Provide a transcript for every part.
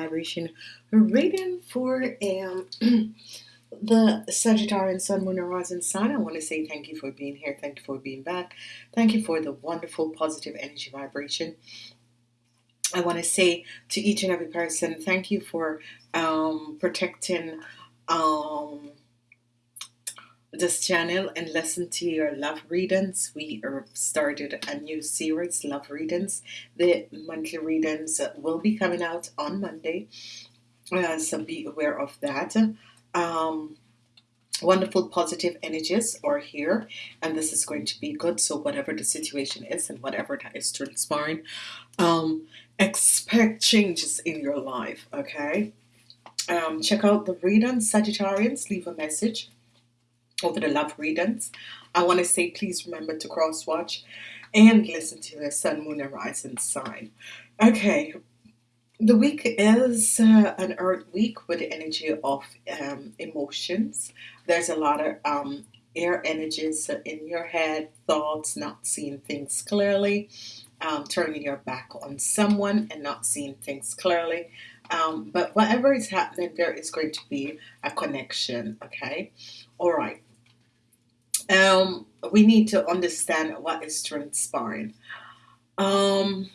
vibration reading for um, the Sagittarian Sun, Moon, and Rising sign. I want to say thank you for being here. Thank you for being back. Thank you for the wonderful positive energy vibration. I want to say to each and every person, thank you for um, protecting um, this channel and listen to your love readings. We are started a new series, love readings. The monthly readings will be coming out on Monday, uh, so be aware of that. Um, wonderful positive energies are here and this is going to be good so whatever the situation is and whatever that is transpiring um, expect changes in your life okay um, check out the readings Sagittarians leave a message over the love readings. I want to say please remember to cross watch and listen to the sun, moon, and rising sign. Okay, the week is uh, an earth week with the energy of um, emotions. There's a lot of um, air energies in your head, thoughts, not seeing things clearly, um, turning your back on someone and not seeing things clearly. Um, but whatever is happening, there is going to be a connection. Okay, all right um, we need to understand what is transpiring. Um,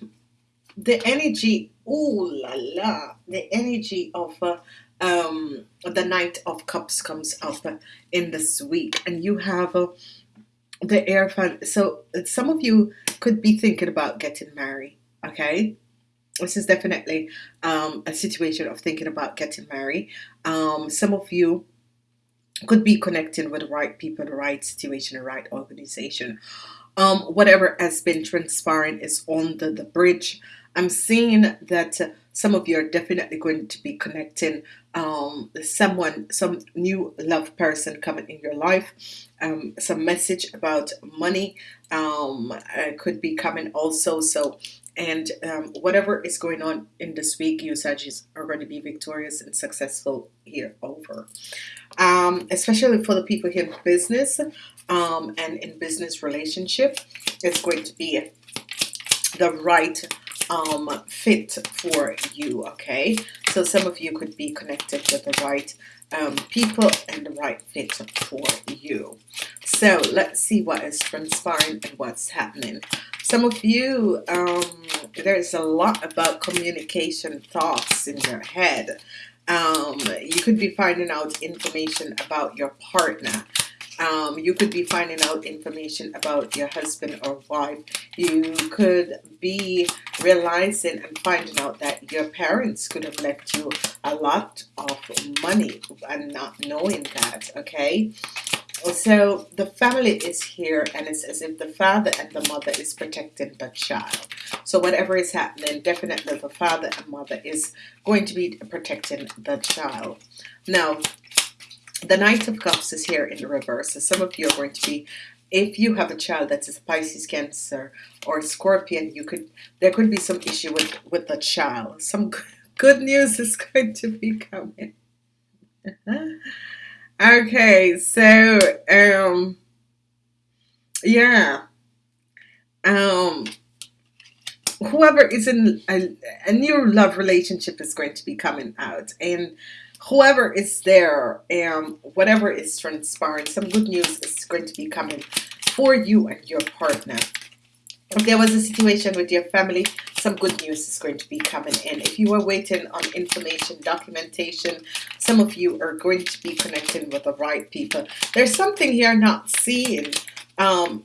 the energy, ooh la la, the energy of uh, um, the Knight of Cups comes up in this week, and you have uh, the Hierophant. So some of you could be thinking about getting married. Okay, this is definitely um, a situation of thinking about getting married. Um, some of you could be connecting with the right people, the right situation, the right organization. Um, whatever has been transpiring is on the, the bridge. I'm seeing that some of you are definitely going to be connecting um, someone, some new love person coming in your life. Um, some message about money um, uh, could be coming also. So and um, whatever is going on in this week, you Sagittarius are going to be victorious and successful here over. Um, especially for the people here in business um, and in business relationship, it's going to be the right um, fit for you. Okay, so some of you could be connected with the right um, people and the right fit for you. So let's see what is transpiring and what's happening. Some of you, um, there's a lot about communication thoughts in your head. Um, you could be finding out information about your partner. Um, you could be finding out information about your husband or wife. You could be realizing and finding out that your parents could have left you a lot of money and not knowing that, okay? So the family is here and it's as if the father and the mother is protecting the child. So whatever is happening definitely the father and mother is going to be protecting the child. Now the Knight of Cups is here in the reverse. So some of you are going to be if you have a child that is a Pisces Cancer or Scorpion you could there could be some issue with with the child. Some good news is going to be coming Okay, so um yeah. Um whoever is in a, a new love relationship is going to be coming out and whoever is there um whatever is transpiring some good news is going to be coming for you and your partner if there was a situation with your family some good news is going to be coming in. If you are waiting on information documentation some of you are going to be connecting with the right people. There's something here not seeing um,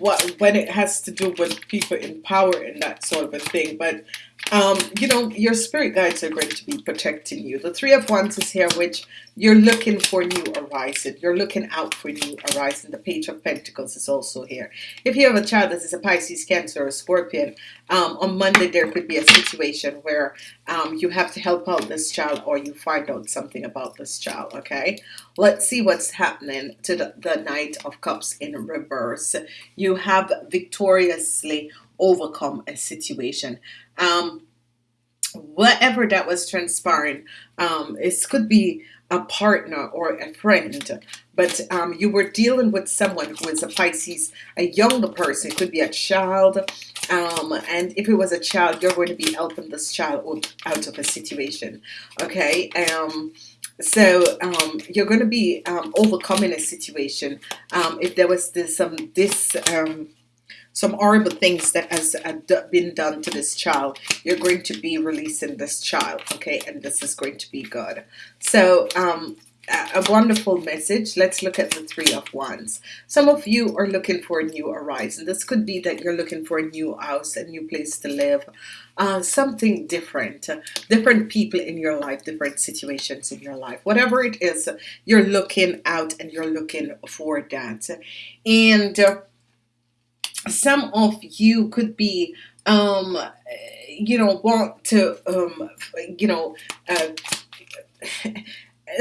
what when it has to do with people in power and that sort of a thing but um, you know, your spirit guides are going to be protecting you. The Three of Wands is here, which you're looking for new arising. You're looking out for new arising. The Page of Pentacles is also here. If you have a child that is a Pisces, Cancer, or Scorpion, um, on Monday there could be a situation where um, you have to help out this child or you find out something about this child, okay? Let's see what's happening to the, the Knight of Cups in reverse. You have victoriously overcome a situation um, whatever that was transpiring um, it could be a partner or a friend, but um, you were dealing with someone who is a Pisces, a younger person. It could be a child, um, and if it was a child, you're going to be helping this child out of a situation. Okay. Um, so um, you're going to be um, overcoming a situation. Um, if there was this some this um, some horrible things that has been done to this child, you're going to be releasing this child. Okay, and this is going to be good. So um, a wonderful message. Let's look at the three of wands. Some of you are looking for a new horizon. This could be that you're looking for a new house, a new place to live, uh, something different, uh, different people in your life, different situations in your life. Whatever it is, you're looking out and you're looking for that. And uh, some of you could be um, you know want to um, you know uh,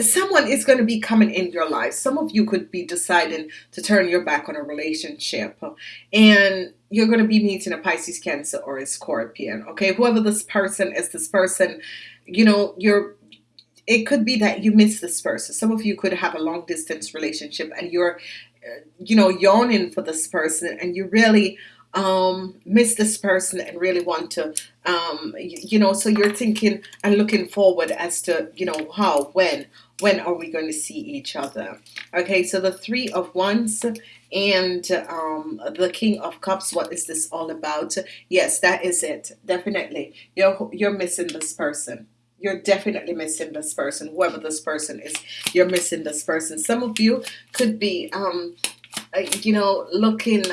someone is going to be coming in your life. Some of you could be deciding to turn your back on a relationship and you're going to be meeting a Pisces, Cancer, or a Scorpion. Okay, whoever this person is, this person, you know, you're. It could be that you miss this person. Some of you could have a long distance relationship and you're, you know, yawning for this person and you really um, miss this person and really want to, um, you know, so you're thinking and looking forward as to, you know, how, when, when are we going to see each other? Okay, so the Three of Wands and um, the King of Cups. What is this all about? Yes, that is it. Definitely, you're you're missing this person. You're definitely missing this person. Whoever this person is, you're missing this person. Some of you could be, um, uh, you know, looking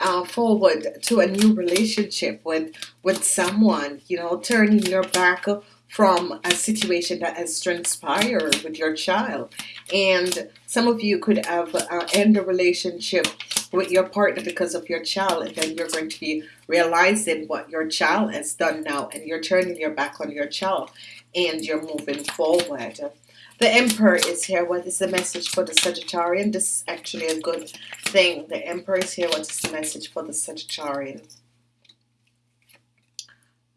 uh, forward to a new relationship with with someone. You know, turning your back from a situation that has transpired with your child. And some of you could have uh, end a relationship with your partner because of your child, and then you're going to be realizing what your child has done now, and you're turning your back on your child, and you're moving forward. The Emperor is here. What is the message for the Sagittarian? This is actually a good thing. The Emperor is here. What is the message for the Sagittarian?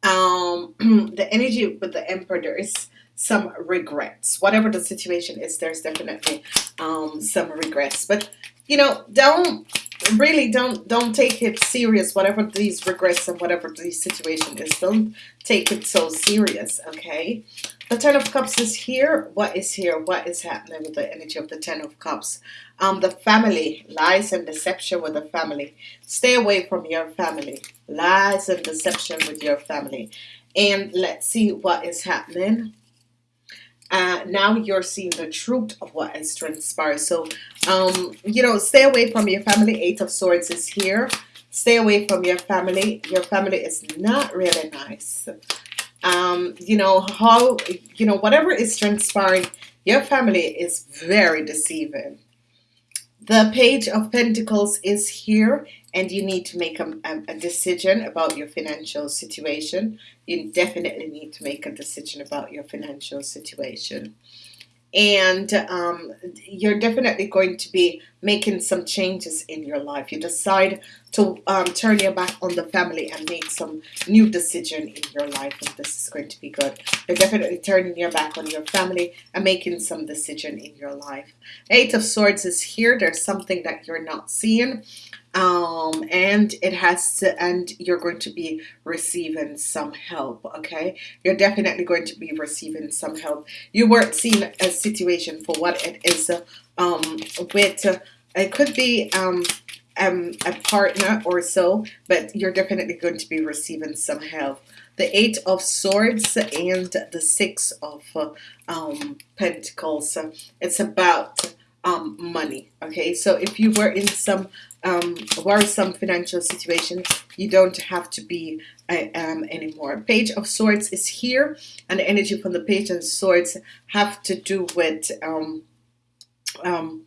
um, the energy with the emperor there is some regrets whatever the situation is there's definitely um, some regrets but you know don't really don't don't take it serious whatever these regrets and whatever the situation is don't take it so serious okay? The ten of cups is here. What is here? What is happening with the energy of the ten of cups? Um the family lies and deception with the family. Stay away from your family. Lies and deception with your family. And let's see what is happening uh, now you're seeing the truth of what has transpired. So, um, you know, stay away from your family. Eight of Swords is here. Stay away from your family. Your family is not really nice. Um, you know, how, you know, whatever is transpiring, your family is very deceiving. The Page of Pentacles is here and you need to make a, a, decision about your financial situation. You definitely need to make a decision about your financial situation and um, you're definitely going to be making some changes in your life. You decide to um, turn your back on the family and make some new decision in your life, and this is going to be good. You're definitely turning your back on your family and making some decision in your life. Eight of Swords is here. There's something that you're not seeing um, and it has to and you're going to be receiving some help okay? You're definitely going to be receiving some help. You weren't seeing a situation for what it is um, with uh, it could be um, um, a partner or so but you're definitely going to be receiving some help. The eight of swords and the six of uh, um, pentacles it's about um, money okay? So if you were in some um, worrisome financial situation you don't have to be I am anymore. Page of swords is here and the energy from the page of swords have to do with um, um,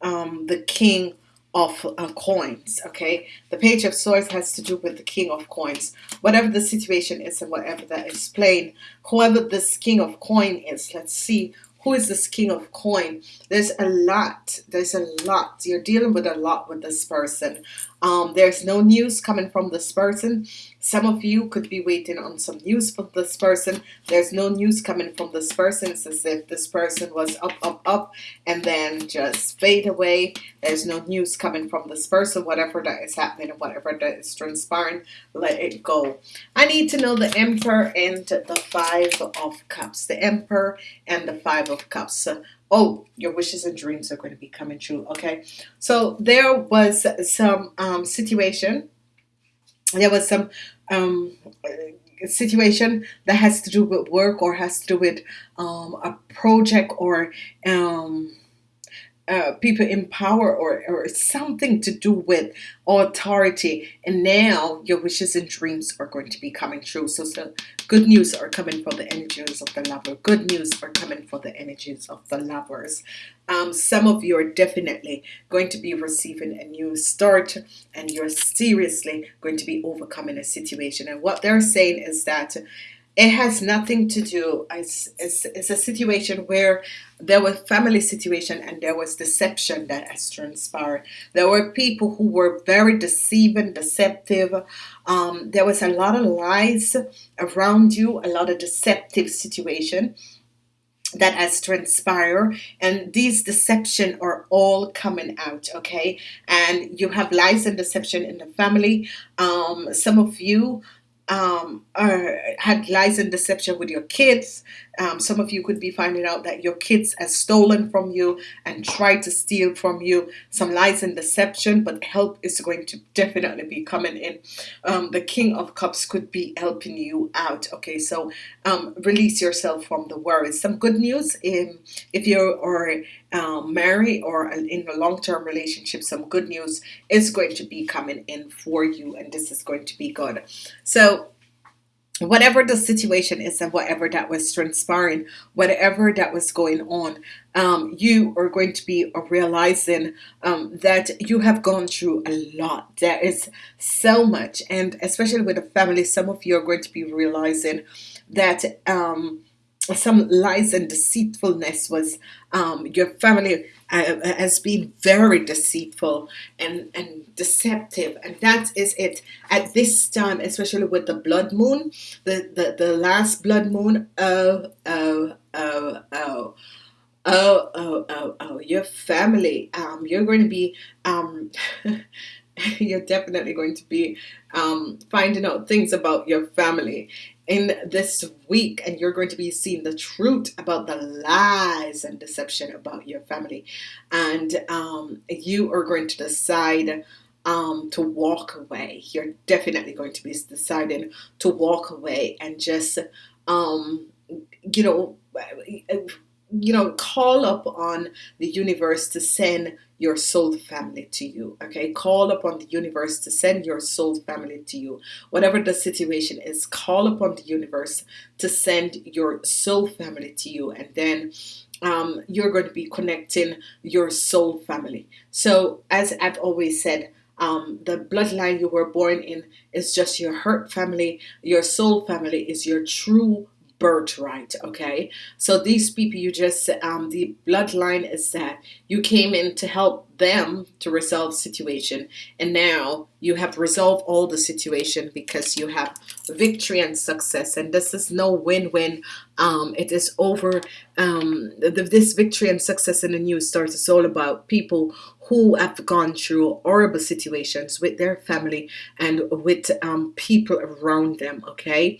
um the king of uh, coins okay? The page of swords has to do with the king of coins. Whatever the situation is and whatever that is playing whoever this king of coin is let's see who is this king of coin? There's a lot. There's a lot. You're dealing with a lot with this person um, there's no news coming from this person. Some of you could be waiting on some news from this person. There's no news coming from this person it's as if this person was up up up and then just fade away. There's no news coming from this person. Whatever that is happening whatever that is transpiring let it go. I need to know the Emperor and the Five of Cups. The Emperor and the Five of Cups oh your wishes and dreams are going to be coming true okay? So there was some um, situation there was some um, situation that has to do with work or has to do with um, a project or um, uh, people in power or, or something to do with authority. And now your wishes and dreams are going to be coming true. So, so good news are coming for the energies of the lover. Good news are coming for the energies of the lovers. Um, some of you are definitely going to be receiving a new start and you're seriously going to be overcoming a situation. And what they're saying is that it has nothing to do it's, it's, it's, a situation where there was family situation and there was deception that has transpired. There were people who were very deceiving deceptive. Um, there was a lot of lies around you a lot of deceptive situation that has transpired and these deception are all coming out okay? And you have lies and deception in the family. Um, some of you um, or had lies and deception with your kids. Um, some of you could be finding out that your kids have stolen from you and tried to steal from you. Some lies and deception, but help is going to definitely be coming in. Um, the King of Cups could be helping you out. Okay, so um, release yourself from the worries. Some good news in if you are um, married or in a long-term relationship, some good news is going to be coming in for you, and this is going to be good. So whatever the situation is and whatever that was transpiring whatever that was going on um, you are going to be realizing um, that you have gone through a lot. There is so much and especially with a family some of you are going to be realizing that um, some lies and deceitfulness was um, your family uh, has been very deceitful and, and deceptive. And that is it. At this time especially with the blood moon the the, the last blood moon oh oh oh oh oh oh oh oh your family um you're going to be um you're definitely going to be um, finding out things about your family in this week and you're going to be seeing the truth about the lies and deception about your family. And um, you are going to decide um, to walk away. You're definitely going to be deciding to walk away and just um, you know you know call up on the universe to send your soul family to you okay? Call upon the universe to send your soul family to you. Whatever the situation is call upon the universe to send your soul family to you and then um, you're going to be connecting your soul family. So as I've always said um, the bloodline you were born in is just your hurt family. Your soul family is your true birthright okay? So these people you just um, the bloodline is that you came in to help them to resolve situation and now you have resolved all the situation because you have victory and success and this is no win-win. Um, it is over um, the, this victory and success in the new start is all about people who have gone through horrible situations with their family and with um, people around them okay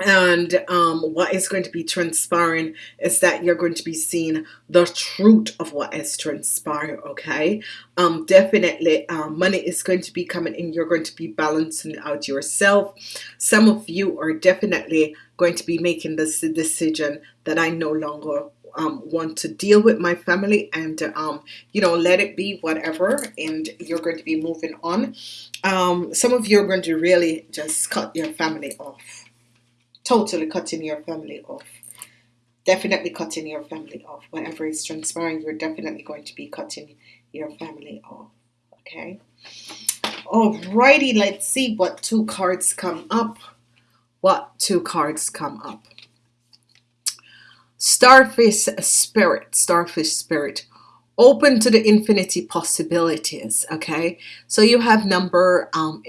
and um, what is going to be transpiring is that you're going to be seeing the truth of what has transpired okay? Um, definitely um, money is going to be coming in. You're going to be balancing out yourself. Some of you are definitely going to be making this decision that I no longer um, want to deal with my family and um, you know let it be whatever and you're going to be moving on. Um, some of you are going to really just cut your family off totally cutting your family off. Definitely cutting your family off. Whatever is transpiring you're definitely going to be cutting your family off okay? Alrighty let's see what two cards come up. What two cards come up? Starfish spirit starfish spirit. Open to the infinity possibilities okay? So you have number um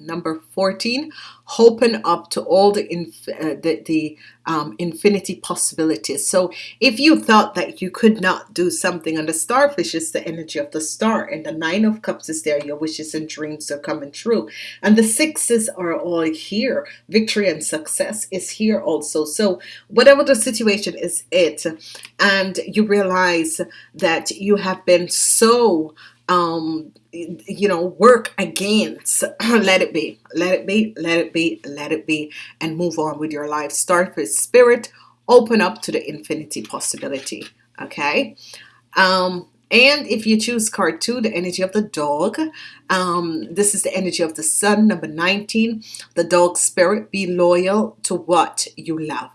number 14 open up to all the inf uh, the, the um, infinity possibilities. So if you thought that you could not do something and the starfish is the energy of the star and the nine of cups is there your wishes and dreams are coming true. And the sixes are all here. Victory and success is here also. So whatever the situation is it and you realize that you have been so um, you know work against let it be let it be let it be let it be and move on with your life. Start with spirit open up to the infinity possibility okay? Um, and if you choose card two the energy of the dog um, this is the energy of the sun number 19 the dog spirit be loyal to what you love.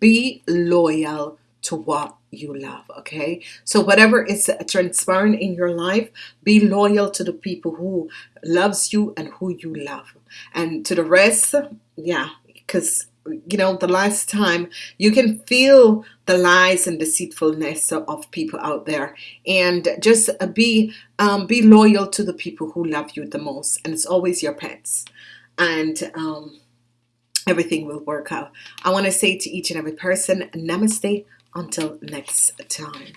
Be loyal to what you love okay? So whatever is transpiring in your life be loyal to the people who loves you and who you love. And to the rest yeah because you know the last time you can feel the lies and deceitfulness of people out there. And just be um, be loyal to the people who love you the most. And it's always your pets. And um, everything will work out. I want to say to each and every person namaste until next time